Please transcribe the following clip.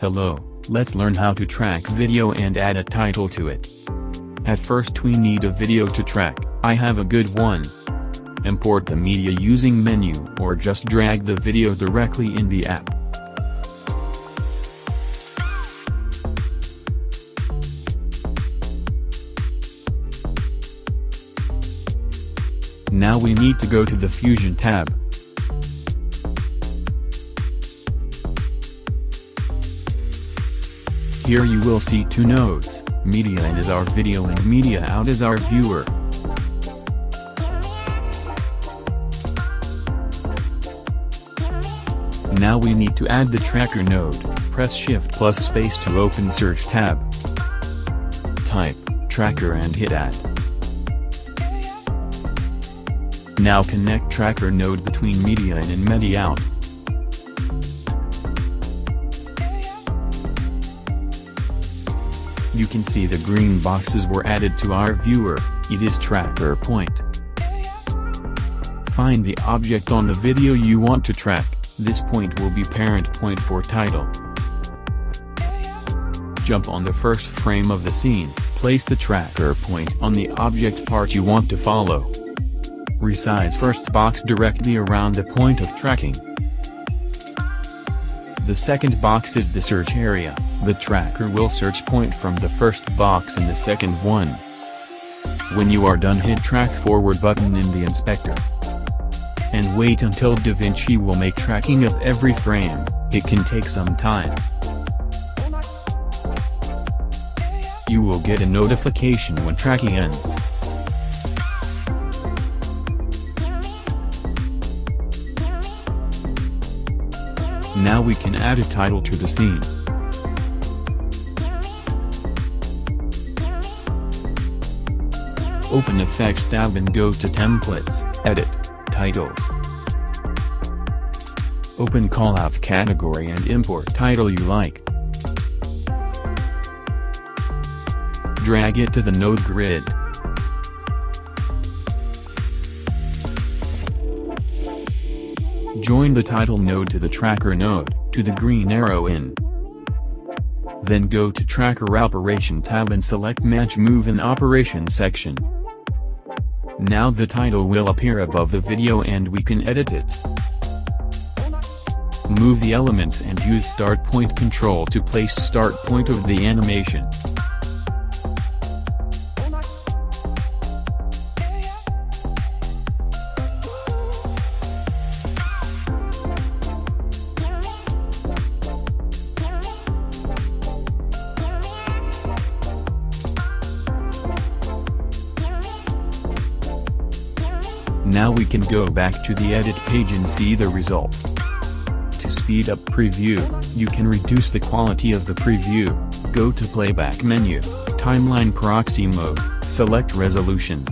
Hello, let's learn how to track video and add a title to it. At first we need a video to track, I have a good one. Import the media using menu or just drag the video directly in the app. Now we need to go to the Fusion tab. Here you will see two nodes, media in is our video and media out is our viewer. Now we need to add the tracker node, press shift plus space to open search tab. Type, tracker and hit add. Now connect tracker node between media in and media out. You can see the green boxes were added to our viewer, it is tracker point. Find the object on the video you want to track, this point will be parent point for title. Jump on the first frame of the scene, place the tracker point on the object part you want to follow. Resize first box directly around the point of tracking. The second box is the search area, the tracker will search point from the first box in the second one. When you are done hit track forward button in the inspector. And wait until DaVinci will make tracking of every frame, it can take some time. You will get a notification when tracking ends. Now we can add a title to the scene. Open Effects tab and go to Templates, Edit, Titles. Open Callouts category and import title you like. Drag it to the node grid. Join the title node to the tracker node, to the green arrow in. Then go to Tracker Operation tab and select Match Move in Operation section. Now the title will appear above the video and we can edit it. Move the elements and use Start Point Control to place start point of the animation. Now we can go back to the edit page and see the result. To speed up preview, you can reduce the quality of the preview, go to playback menu, timeline proxy mode, select resolution,